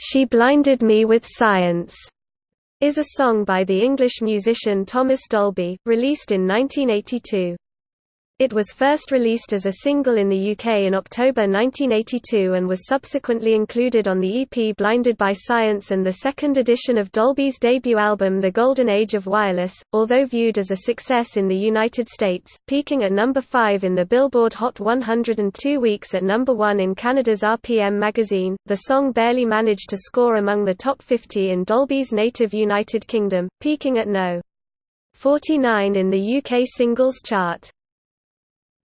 She Blinded Me with Science is a song by the English musician Thomas Dolby, released in 1982. It was first released as a single in the UK in October 1982 and was subsequently included on the EP Blinded by Science and the second edition of Dolby's debut album The Golden Age of Wireless. Although viewed as a success in the United States, peaking at number 5 in the Billboard Hot 100 and two weeks at number 1 in Canada's RPM magazine, the song barely managed to score among the top 50 in Dolby's native United Kingdom, peaking at no. 49 in the UK singles chart.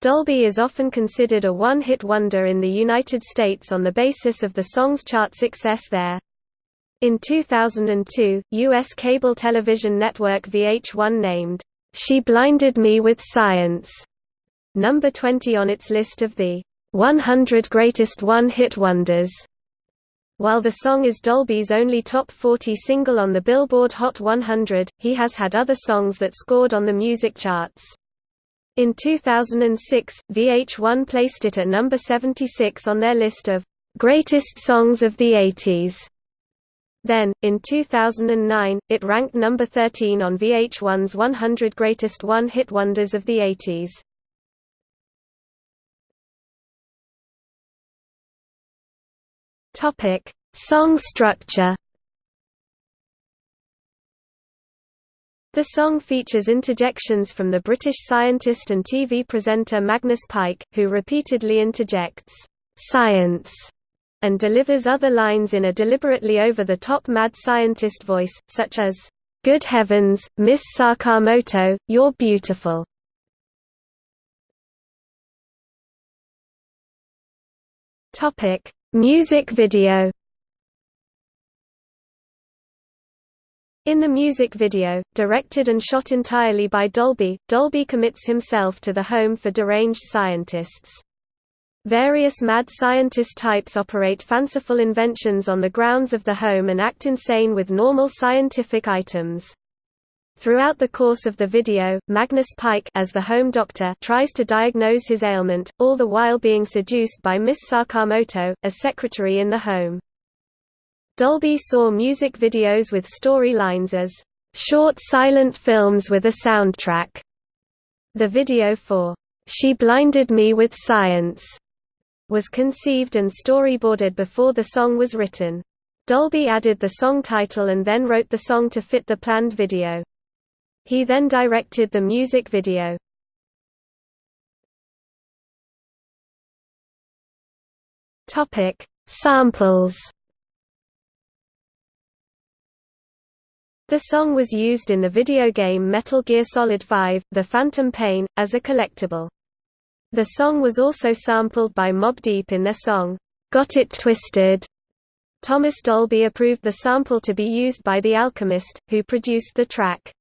Dolby is often considered a one-hit wonder in the United States on the basis of the song's chart success there. In 2002, U.S. cable television network VH1 named, "'She Blinded Me with Science' number 20 on its list of the 100 Greatest One-Hit Wonders. While the song is Dolby's only top 40 single on the Billboard Hot 100, he has had other songs that scored on the music charts. In 2006, VH1 placed it at number 76 on their list of greatest songs of the 80s. Then, in 2009, it ranked number 13 on VH1's 100 Greatest One-Hit Wonders of the 80s. Topic: Song structure. The song features interjections from the British scientist and TV presenter Magnus Pyke, who repeatedly interjects, "'science' and delivers other lines in a deliberately over-the-top mad scientist voice, such as, "'Good heavens, Miss Sakamoto, you're beautiful!' Music video In the music video, directed and shot entirely by Dolby, Dolby commits himself to the home for deranged scientists. Various mad scientist types operate fanciful inventions on the grounds of the home and act insane with normal scientific items. Throughout the course of the video, Magnus Pyke as the home doctor tries to diagnose his ailment, all the while being seduced by Miss Sakamoto, a secretary in the home. Dolby saw music videos with storylines as short silent films with a soundtrack. The video for She Blinded Me with Science was conceived and storyboarded before the song was written. Dolby added the song title and then wrote the song to fit the planned video. He then directed the music video. Topic: Samples The song was used in the video game Metal Gear Solid V, The Phantom Pain, as a collectible. The song was also sampled by Mobb Deep in their song, Got It Twisted. Thomas Dolby approved the sample to be used by The Alchemist, who produced the track.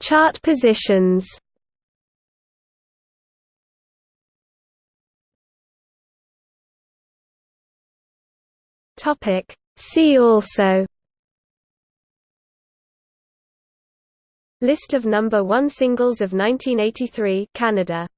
Chart positions Topic. See also List of number 1 singles of 1983 Canada